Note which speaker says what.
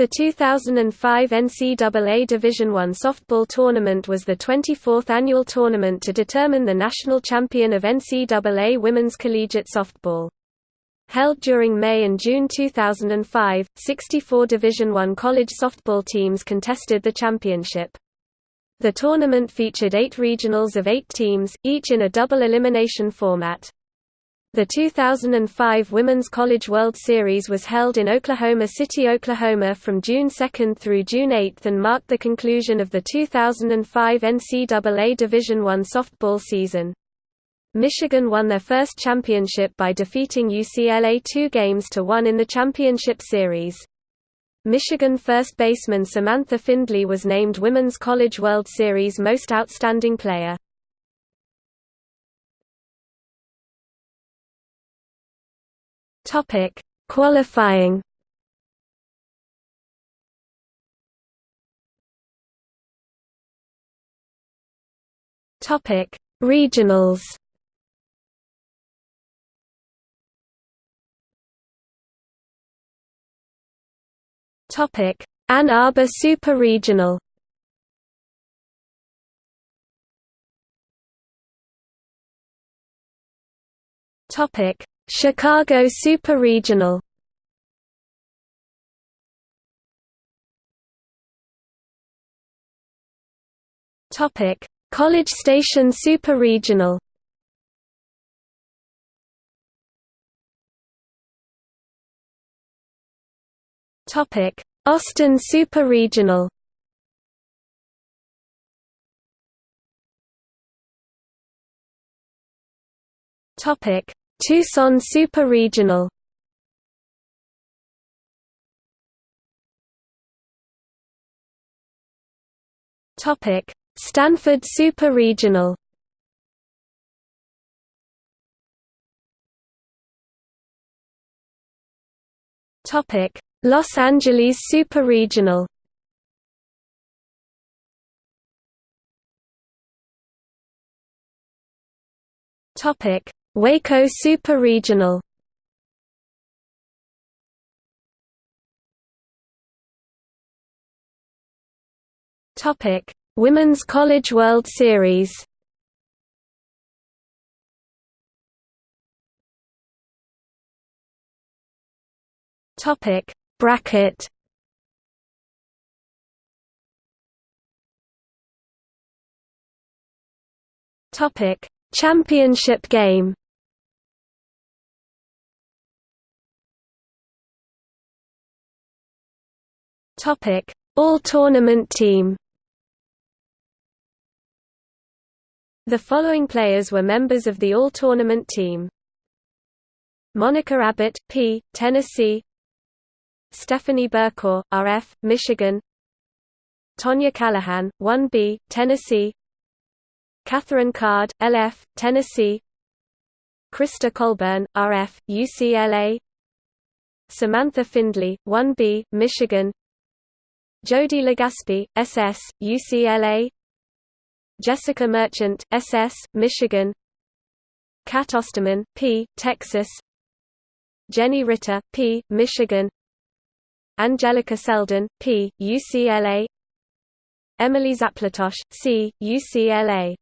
Speaker 1: The 2005 NCAA Division I softball tournament was the 24th annual tournament to determine the national champion of NCAA women's collegiate softball. Held during May and June 2005, 64 Division I college softball teams contested the championship. The tournament featured eight regionals of eight teams, each in a double elimination format. The 2005 Women's College World Series was held in Oklahoma City, Oklahoma from June 2 through June 8 and marked the conclusion of the 2005 NCAA Division I softball season. Michigan won their first championship by defeating UCLA two games to one in the championship series. Michigan first baseman Samantha Findlay was named Women's College World Series Most Outstanding Player. Topic: Qualifying. Topic: Regionals. Topic: Ann Arbor Super Regional. Topic: Chicago Super Regional Topic: College Station Super Regional. Topic: Austin Super Regional. Topic: Tucson Super Regional Topic: Stanford Super Regional. Topic: Los Angeles Super Regional. Topic: Waco Super Regional Topic: Women's College World Series. Topic: Bracket. Topic: Championship game. Topic: All-tournament team. The following players were members of the All-Tournament team. Monica Abbott, P, Tennessee. Stephanie Burkor, RF, Michigan. Tonya Callahan, 1B, Tennessee. Catherine Card, LF, Tennessee. Krista Colburn, RF, UCLA Samantha Findlay, 1B, Michigan Jody Legaspi, SS, UCLA Jessica Merchant, SS, Michigan. Cat Osterman, P, Texas. Jennie Ritter, P, Michigan. Anjelica Selden, P, UCLA Emily Zaplatosh, C, UCLA